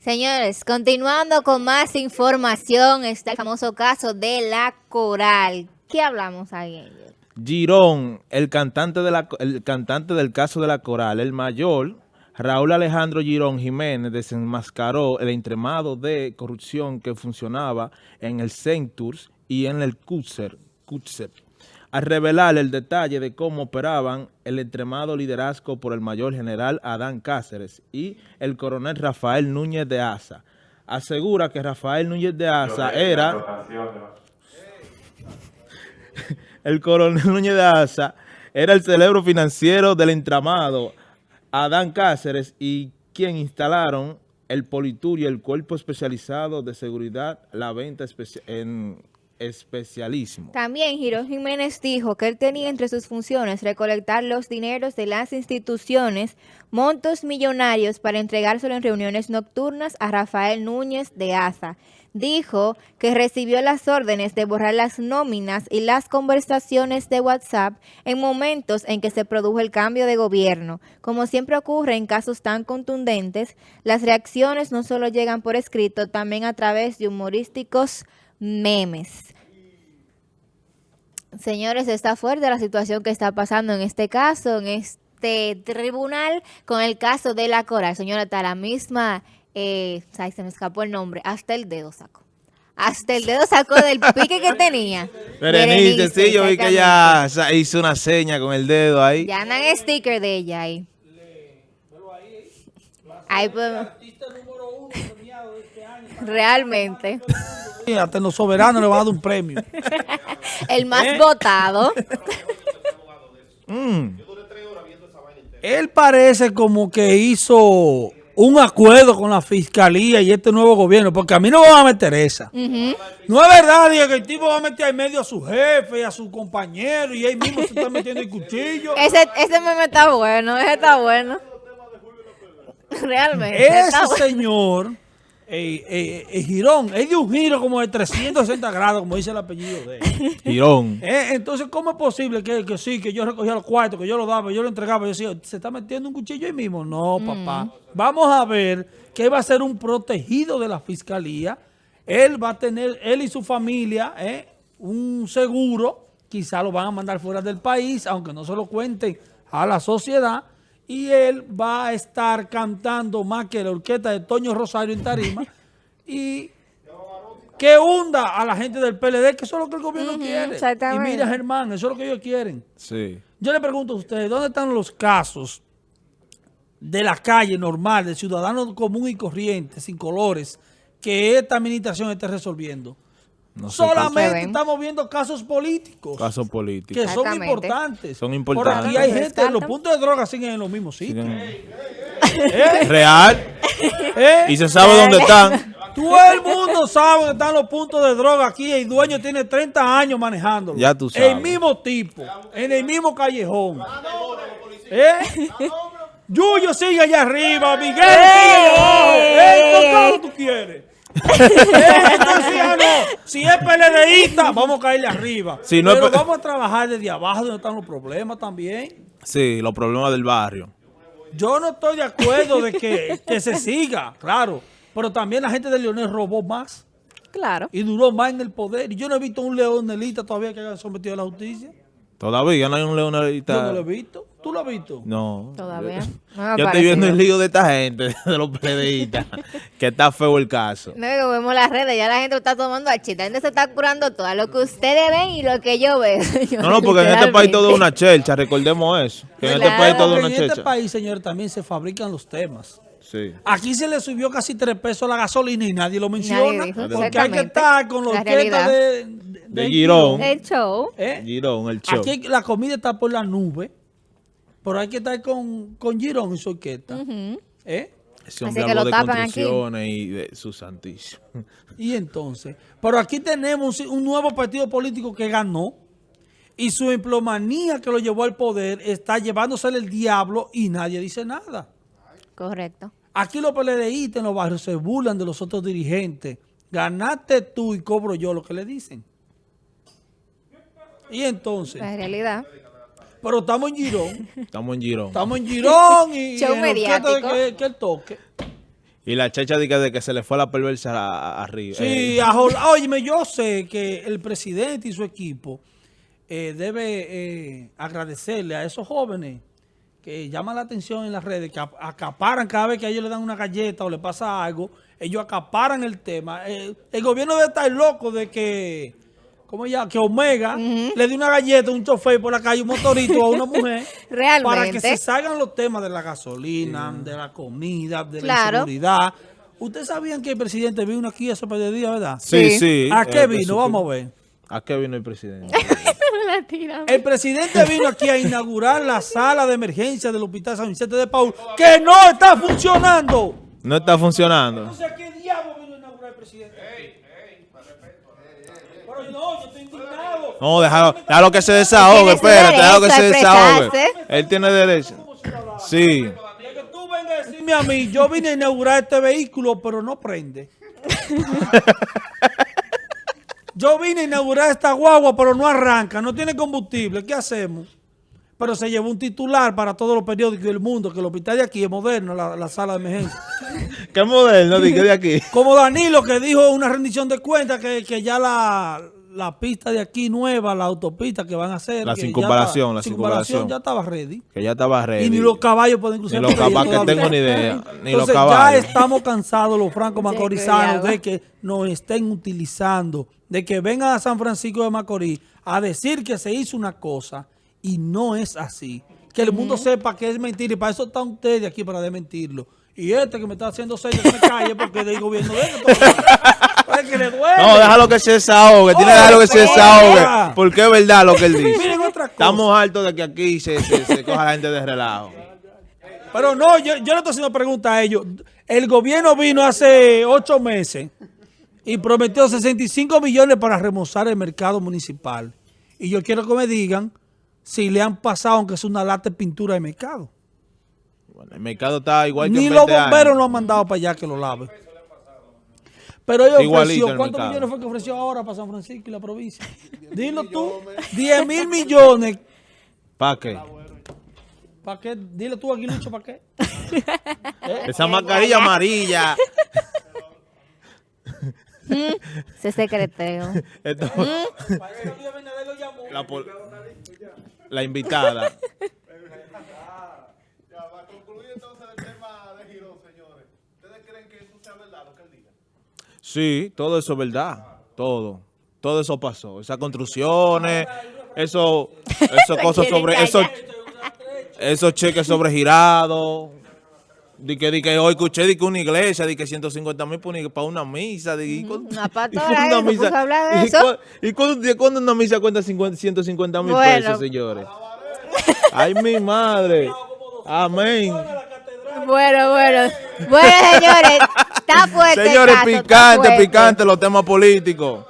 Señores, continuando con más información, está el famoso caso de la Coral. ¿Qué hablamos ahí? Girón, el cantante, de la, cantante del caso de la Coral, el mayor, Raúl Alejandro Girón Jiménez, desenmascaró el entremado de corrupción que funcionaba en el Centurs y en el CUTSER, al revelar el detalle de cómo operaban el entremado liderazgo por el mayor general Adán Cáceres y el coronel Rafael Núñez de Asa. Asegura que Rafael Núñez de Asa era... el coronel Núñez de Asa era el cerebro financiero del entramado Adán Cáceres y quien instalaron el Politur y el Cuerpo Especializado de Seguridad, la venta en especialismo. También Girón Jiménez dijo que él tenía entre sus funciones recolectar los dineros de las instituciones, montos millonarios para entregárselo en reuniones nocturnas a Rafael Núñez de Asa. Dijo que recibió las órdenes de borrar las nóminas y las conversaciones de WhatsApp en momentos en que se produjo el cambio de gobierno. Como siempre ocurre en casos tan contundentes, las reacciones no solo llegan por escrito, también a través de humorísticos memes. Señores, está fuerte la situación que está pasando en este caso, en este tribunal, con el caso de la Cora. Señora, está la misma, eh, se me escapó el nombre, hasta el dedo sacó. Hasta el dedo sacó del pique que tenía. Berenice, sí, yo vi que ella hizo una seña con el dedo ahí. Ya andan sticker de ella ahí. Ahí pues, Realmente. Hasta en los soberanos le van a dar un premio. El más ¿Eh? votado. Mm. Él parece como que hizo un acuerdo con la fiscalía y este nuevo gobierno, porque a mí no me va a meter esa. No es verdad que el tipo va a meter en medio a su jefe y a su compañero y ahí mismo se está metiendo el cuchillo. Ese, ese meme está bueno, ese está bueno. Realmente. Ese señor eh, eh, Girón, es de un giro como de 360 grados, como dice el apellido de él. Girón. Eh, entonces, ¿cómo es posible que, que, sí, que yo recogía los cuartos, que yo lo daba, yo lo entregaba? Yo decía, ¿se está metiendo un cuchillo ahí mismo? No, mm. papá. Vamos a ver que va a ser un protegido de la fiscalía. Él va a tener, él y su familia, eh, un seguro. Quizá lo van a mandar fuera del país, aunque no se lo cuenten a la sociedad y él va a estar cantando más que la orquesta de Toño Rosario en tarima y que hunda a la gente del PLD, que eso es lo que el gobierno quiere. Y mira, Germán, eso es lo que ellos quieren. Sí. Yo le pregunto a ustedes, ¿dónde están los casos de la calle normal, de ciudadanos común y corriente, sin colores, que esta administración esté resolviendo? Solamente estamos viendo casos políticos. Casos políticos. Que son importantes. Son importantes. Por aquí hay gente, los puntos de droga siguen en los mismos sitios. ¿Eh? Real. ¿Eh? Y se sabe dónde están. Todo el mundo sabe dónde están los puntos de droga aquí. El dueño tiene 30 años manejándolo. Ya tú sabes. El mismo tipo. En el mismo callejón. ¿Eh? Yuyo sigue allá arriba. Miguel sigue abajo. ¿Eh? tú quieres? Si es PLDista, vamos a caerle arriba. Pero vamos a trabajar desde abajo donde están los problemas también. Sí, los problemas del barrio. Yo no estoy de acuerdo de que, se siga, claro. Pero también la gente de Leonel robó más. Claro. Y duró más en el poder. Y yo no he visto un leonelista todavía que haya sometido a la justicia. Todavía no hay un leonelista. Yo no lo he visto. ¿Tú lo has visto? No. Todavía. yo estoy viendo el lío de esta gente, de los PDistas, que está feo el caso. No, vemos las redes, ya la gente está tomando a chita, la gente se está curando todo, lo que ustedes ven y lo que yo veo. no, no, porque en este país todo es una chelcha, recordemos eso. Que en este país todo es una chelcha. En este país, señor, también se fabrican los temas. Sí. Aquí se le subió casi tres pesos la gasolina y nadie lo menciona. porque hay que estar con los orquesta de, de, Girón. El show. ¿Eh? Girón, el show. Aquí la comida está por la nube. Pero hay que estar con, con Girón y su orquesta. ¿Eh? Ese hombre Así que lo de tapan aquí. y de su santísimo. Y entonces, pero aquí tenemos un nuevo partido político que ganó y su emplomanía que lo llevó al poder está llevándose el diablo y nadie dice nada. Correcto. Aquí los PLDistas en los barrios se burlan de los otros dirigentes. Ganaste tú y cobro yo lo que le dicen. Y entonces... La realidad. Pero estamos en Girón. Estamos en Girón. Estamos en Girón y, Show mediático. Que, que, el toque. Y la checha de que, de que se le fue la perversa a- a- arriba. Sí, Eh, a Jol- óyeme, yo sé que el presidente y su equipo eh, debe eh, agradecerle a esos jóvenes que llaman la atención en las redes, que ap- acaparan cada vez que a ellos le dan una galleta o le pasa algo, ellos acaparan el tema. Eh, el gobierno debe estar loco de que, ¿cómo ya? Que Omega le dé una galleta a un chofer por la calle, un motorito a una mujer, Realmente. para que se salgan los temas de la gasolina, de la comida, de la inseguridad. Ustedes sabían que el presidente vino aquí hace par de días, ¿verdad? sí, Sí. sí. ¿A eh, qué vino? Vamos a ver. ¿A qué vino el presidente? El presidente vino aquí a inaugurar la sala de emergencia del Hospital San Vicente de Paul, que no está funcionando. no está funcionando. No sé a qué diablo vino a inaugurar el presidente. Pero no, yo estoy indignado. No, déjalo, déjalo que se desahogue, espérate, déjalo que se desahogue. Él tiene derecho. Sí. Que tú vengas a decirme a mí, yo vine a inaugurar este vehículo, pero no prende. Yo vine a inaugurar esta guagua, pero no arranca, no tiene combustible. ¿Qué hacemos? Pero se llevó un titular para todos los periódicos del mundo, que el hospital de aquí es moderno, la, la sala de emergencia. ¿Qué moderno? Que de aquí. Como Danilo, que dijo una rendición de cuentas que, que ya la, la pista de aquí nueva, la autopista que van a hacer. La ya circunvalación, la circunvalación. ya estaba ready. Que ya estaba ready. Y ni los caballos pueden cruzar. Ni los caballos, que tengo ni idea. Ni los Entonces ya caballos. estamos cansados los francos macorizanos de que nos estén utilizando, de que vengan a San Francisco de Macorís a decir que se hizo una cosa y no es así. Que el mundo sepa que es mentira y para eso está usted aquí para desmentirlo. Y este que me está haciendo señas que me calle porque del gobierno de él. Que le duele. No, déjalo que se desahogue. Tiene que dejarlo que se desahogue. Porque es verdad lo que él dice. Miren otra cosa. Estamos hartos de que aquí se, se, se coja la gente de relajo. Pero no, yo, yo le estoy haciendo pregunta a ellos. El gobierno vino hace ocho meses y prometió 65 millones para remozar el mercado municipal. Y yo quiero que me digan si le han pasado, aunque es una lata de pintura de mercado. Bueno, el mercado está igual que Ni en los 20 bomberos años. lo han mandado para allá que lo lave. Pero ellos Igualito ofreció, ¿cuántos millones fue que ofreció ahora para San Francisco y la provincia? Dilo tú, 10 mil millones. ¿Para qué? ¿Para qué? Dile tú aquí, Lucho, ¿para qué? Esa mascarilla amarilla. Ese secreteo. Esto- la, pol- la invitada. Ya, para concluir entonces el tema de Girón, señores. ¿Ustedes creen que eso sea verdad lo que él diga? Sí, todo eso es verdad. Todo. Todo eso pasó. Esas construcciones, eso, esos cosas sobre, esos, esos cheques sobregirados. Di que, di que hoy escuché di que una iglesia, di que 150 mil para una misa. Di, ¿y Una y pastora cuándo ahí se puso a hablar de y eso. cu- ¿Y cuándo, una misa cuenta 50, 150 mil Bueno. pesos, señores? Ay, mi madre. Amén. Bueno, bueno. Bueno, señores. Está fuerte. el Señores, caso, picante, fuerte. picante los temas políticos.